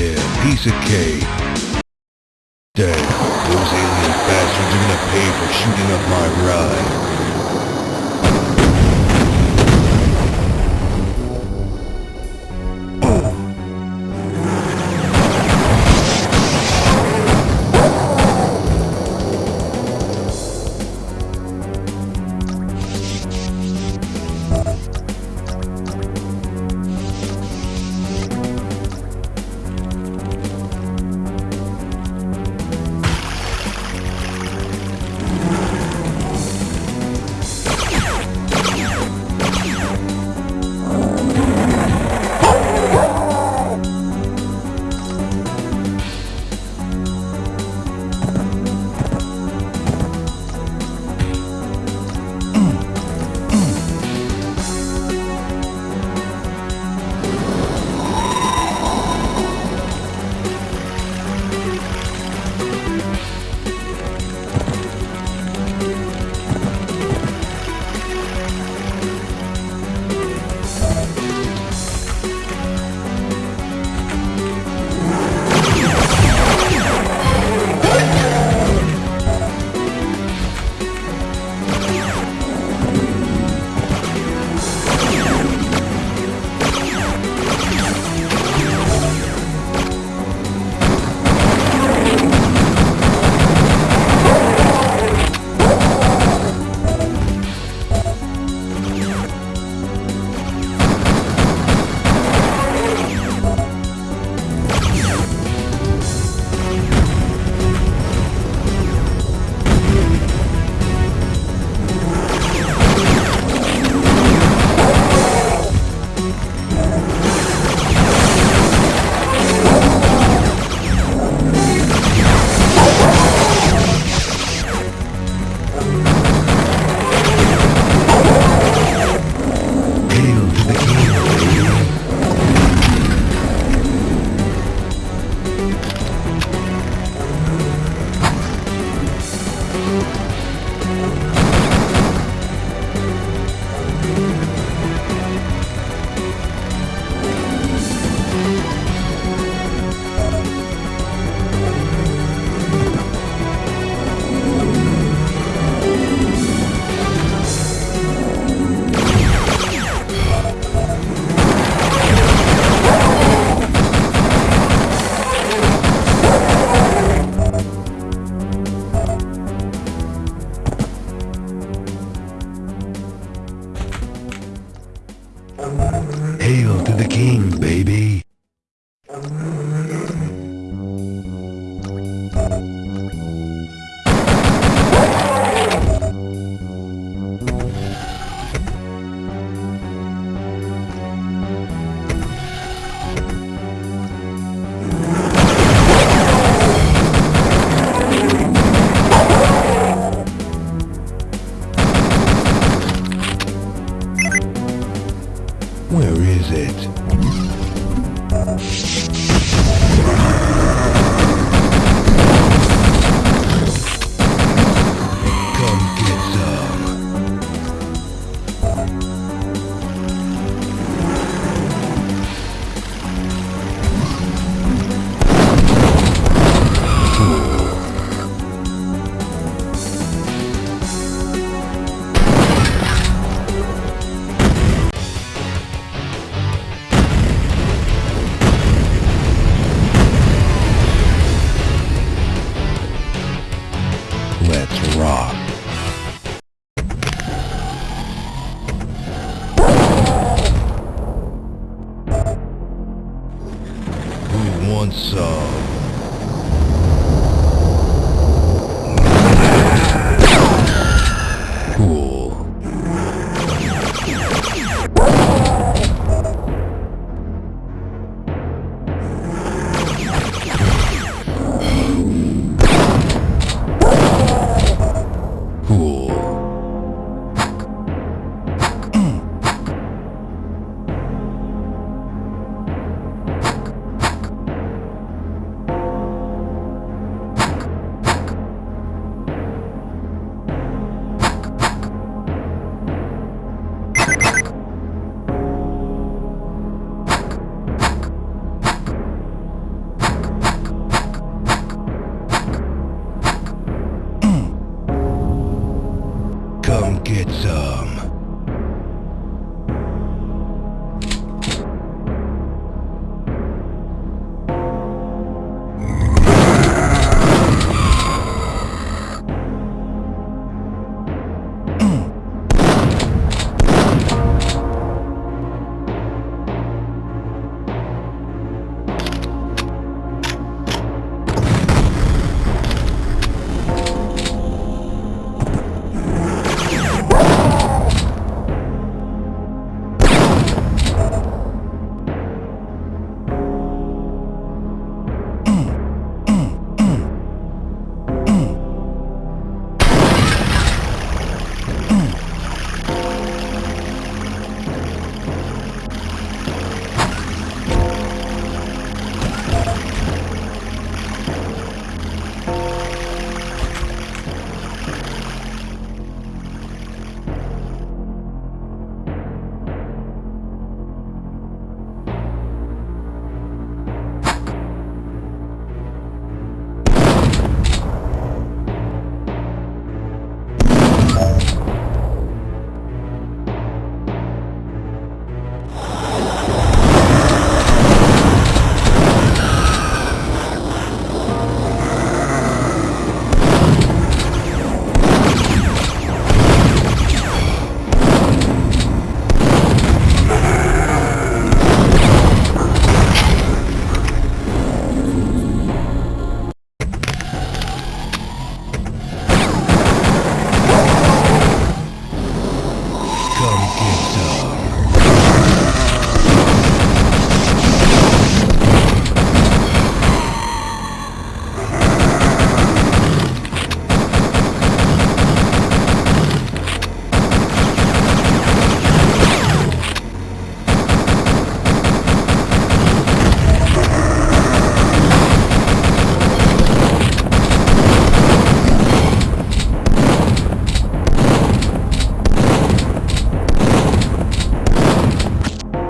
Yeah, piece of cake. Damn, those alien bastards are gonna pay for shooting up my ride. Hail to the king, baby. It? It's, um...